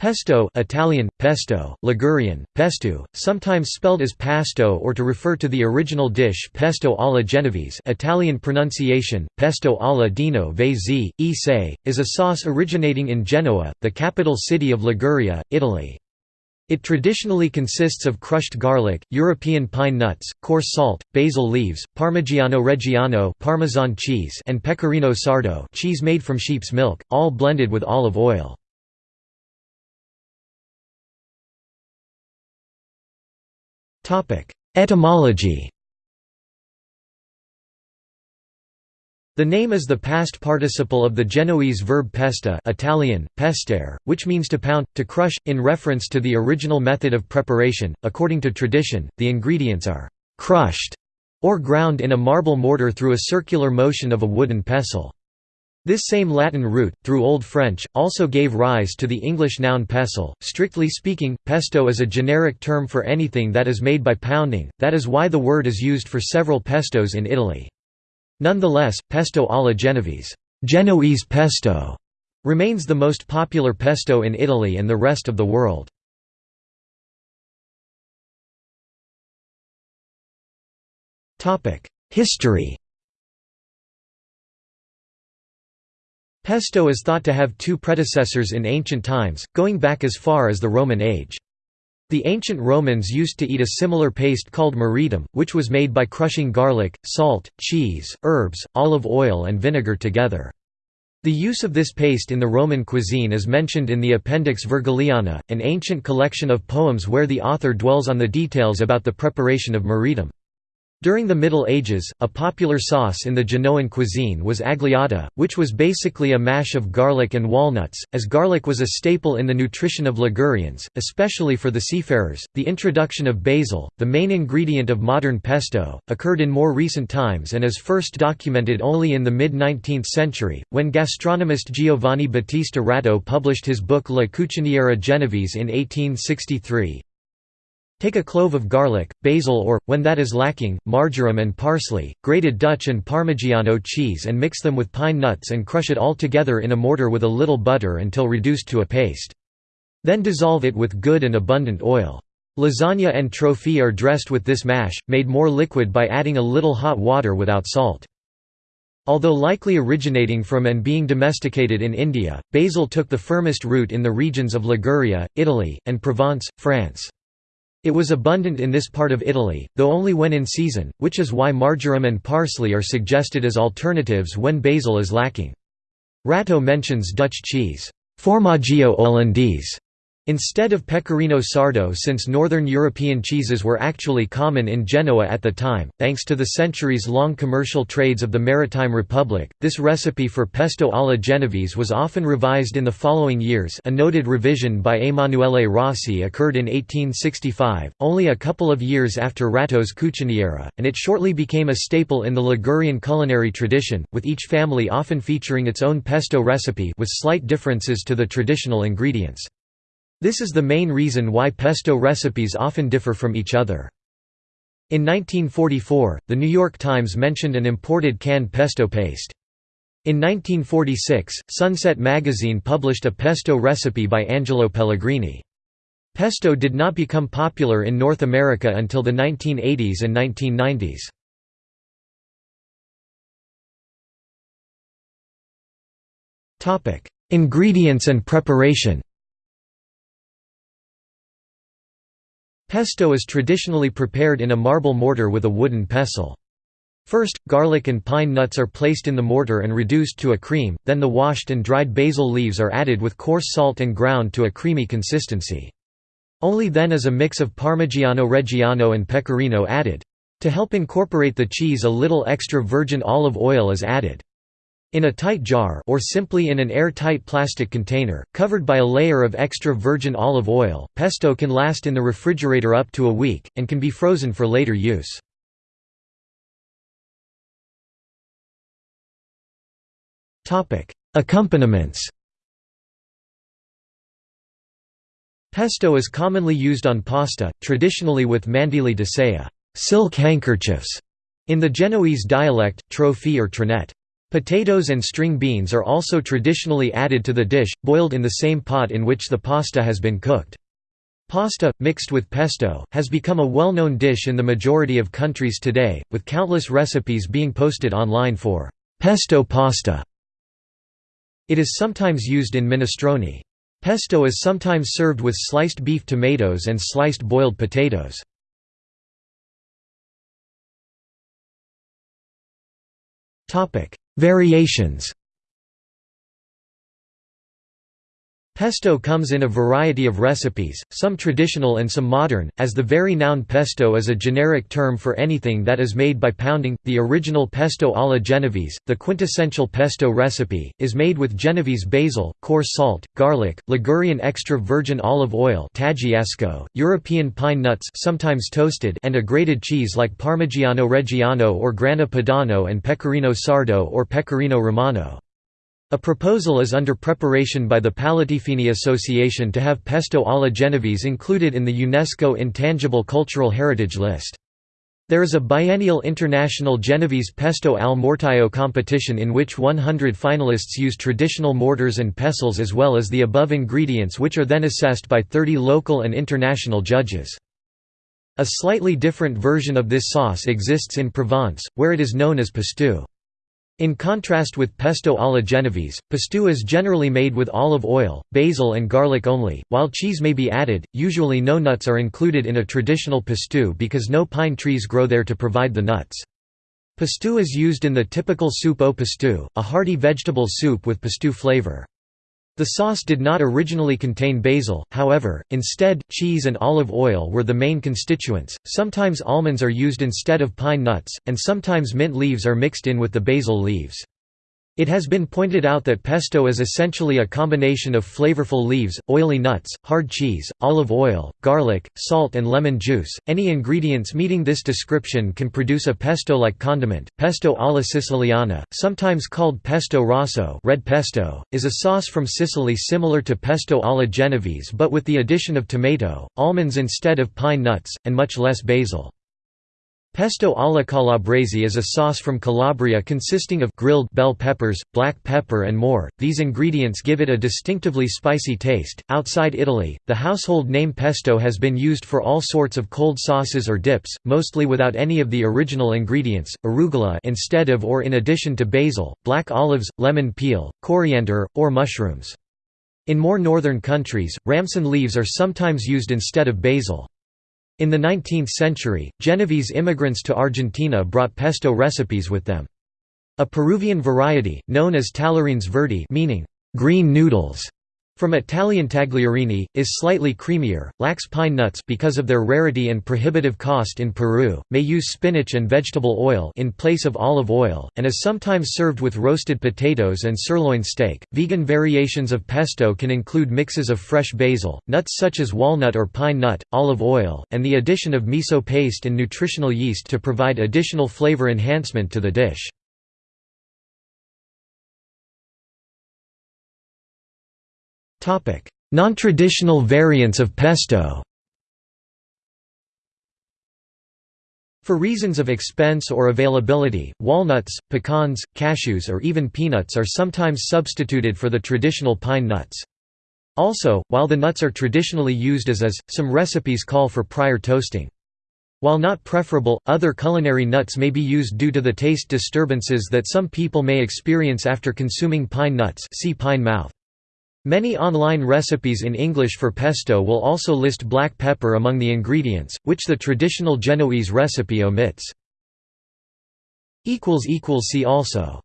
Pesto Italian, pesto, Ligurian, pesto, sometimes spelled as pasto or to refer to the original dish pesto alla genovese Italian pronunciation, pesto alla dino vesi, e is a sauce originating in Genoa, the capital city of Liguria, Italy. It traditionally consists of crushed garlic, European pine nuts, coarse salt, basil leaves, Parmigiano Reggiano Parmesan cheese and Pecorino Sardo cheese made from sheep's milk, all blended with olive oil. Etymology The name is the past participle of the Genoese verb pesta Italian, pestare, which means to pound, to crush, in reference to the original method of preparation. According to tradition, the ingredients are «crushed» or ground in a marble mortar through a circular motion of a wooden pestle. This same Latin root, through Old French, also gave rise to the English noun pestle. Strictly speaking, pesto is a generic term for anything that is made by pounding, that is why the word is used for several pestos in Italy. Nonetheless, pesto alla Genovese, Genoese pesto remains the most popular pesto in Italy and the rest of the world. History Pesto is thought to have two predecessors in ancient times, going back as far as the Roman age. The ancient Romans used to eat a similar paste called moretum, which was made by crushing garlic, salt, cheese, herbs, olive oil and vinegar together. The use of this paste in the Roman cuisine is mentioned in the Appendix Virgiliana, an ancient collection of poems where the author dwells on the details about the preparation of moretum. During the Middle Ages, a popular sauce in the Genoan cuisine was agliata, which was basically a mash of garlic and walnuts. As garlic was a staple in the nutrition of Ligurians, especially for the seafarers, the introduction of basil, the main ingredient of modern pesto, occurred in more recent times and is first documented only in the mid 19th century, when gastronomist Giovanni Battista Ratto published his book La Cuciniera Genovese in 1863. Take a clove of garlic, basil or, when that is lacking, marjoram and parsley, grated Dutch and Parmigiano cheese and mix them with pine nuts and crush it all together in a mortar with a little butter until reduced to a paste. Then dissolve it with good and abundant oil. Lasagna and trofie are dressed with this mash, made more liquid by adding a little hot water without salt. Although likely originating from and being domesticated in India, basil took the firmest root in the regions of Liguria, Italy, and Provence, France. It was abundant in this part of Italy, though only when in season, which is why marjoram and parsley are suggested as alternatives when basil is lacking. Ratto mentions Dutch cheese, formaggio olandese, Instead of pecorino sardo since northern European cheeses were actually common in Genoa at the time, thanks to the centuries-long commercial trades of the Maritime Republic, this recipe for pesto alla genovese was often revised in the following years a noted revision by Emanuele Rossi occurred in 1865, only a couple of years after Ratto's Cuciniera, and it shortly became a staple in the Ligurian culinary tradition, with each family often featuring its own pesto recipe with slight differences to the traditional ingredients. This is the main reason why pesto recipes often differ from each other. In 1944, The New York Times mentioned an imported canned pesto paste. In 1946, Sunset magazine published a pesto recipe by Angelo Pellegrini. Pesto did not become popular in North America until the 1980s and 1990s. Ingredients and preparation Pesto is traditionally prepared in a marble mortar with a wooden pestle. First, garlic and pine nuts are placed in the mortar and reduced to a cream, then the washed and dried basil leaves are added with coarse salt and ground to a creamy consistency. Only then is a mix of Parmigiano Reggiano and Pecorino added. To help incorporate the cheese a little extra virgin olive oil is added. In a tight jar or simply in an air-tight plastic container, covered by a layer of extra virgin olive oil, pesto can last in the refrigerator up to a week, and can be frozen for later use. Accompaniments Pesto is commonly used on pasta, traditionally with mandili di saia silk handkerchiefs", in the Genoese dialect, trofie or trinette. Potatoes and string beans are also traditionally added to the dish, boiled in the same pot in which the pasta has been cooked. Pasta, mixed with pesto, has become a well-known dish in the majority of countries today, with countless recipes being posted online for pesto pasta. It is sometimes used in minestrone. Pesto is sometimes served with sliced beef tomatoes and sliced boiled potatoes. Variations Pesto comes in a variety of recipes, some traditional and some modern, as the very noun pesto is a generic term for anything that is made by pounding. The original pesto alla Genovese, the quintessential pesto recipe, is made with Genovese basil, coarse salt, garlic, Ligurian extra virgin olive oil, European pine nuts, sometimes toasted, and a grated cheese like Parmigiano Reggiano or Grana Padano and Pecorino Sardo or Pecorino Romano. A proposal is under preparation by the Palatifini Association to have pesto alla Genovese included in the UNESCO Intangible Cultural Heritage List. There is a biennial international Genovese pesto al mortaio competition in which 100 finalists use traditional mortars and pestles as well as the above ingredients which are then assessed by 30 local and international judges. A slightly different version of this sauce exists in Provence, where it is known as pistou. In contrast with pesto alla genovese, pistou is generally made with olive oil, basil and garlic only, while cheese may be added. Usually no nuts are included in a traditional pistou because no pine trees grow there to provide the nuts. Pistou is used in the typical soup au pistou, a hearty vegetable soup with pistou flavor. The sauce did not originally contain basil, however, instead, cheese and olive oil were the main constituents. Sometimes almonds are used instead of pine nuts, and sometimes mint leaves are mixed in with the basil leaves. It has been pointed out that pesto is essentially a combination of flavorful leaves, oily nuts, hard cheese, olive oil, garlic, salt, and lemon juice. Any ingredients meeting this description can produce a pesto like condiment. Pesto alla Siciliana, sometimes called pesto rosso, red pesto, is a sauce from Sicily similar to pesto alla Genovese but with the addition of tomato, almonds instead of pine nuts, and much less basil. Pesto alla calabrese is a sauce from Calabria consisting of grilled bell peppers, black pepper and more. These ingredients give it a distinctively spicy taste. Outside Italy, the household name pesto has been used for all sorts of cold sauces or dips, mostly without any of the original ingredients, arugula instead of or in addition to basil, black olives, lemon peel, coriander, or mushrooms. In more northern countries, ramson leaves are sometimes used instead of basil. In the 19th century, Genovese immigrants to Argentina brought pesto recipes with them. A Peruvian variety, known as tallarines verdi meaning green noodles, from Italian tagliarini, is slightly creamier, lacks pine nuts because of their rarity and prohibitive cost in Peru, may use spinach and vegetable oil in place of olive oil, and is sometimes served with roasted potatoes and sirloin steak. Vegan variations of pesto can include mixes of fresh basil, nuts such as walnut or pine nut, olive oil, and the addition of miso paste and nutritional yeast to provide additional flavor enhancement to the dish. Non-traditional variants of pesto For reasons of expense or availability, walnuts, pecans, cashews or even peanuts are sometimes substituted for the traditional pine nuts. Also, while the nuts are traditionally used as is, some recipes call for prior toasting. While not preferable, other culinary nuts may be used due to the taste disturbances that some people may experience after consuming pine nuts see pine mouth. Many online recipes in English for pesto will also list black pepper among the ingredients, which the traditional Genoese recipe omits. See also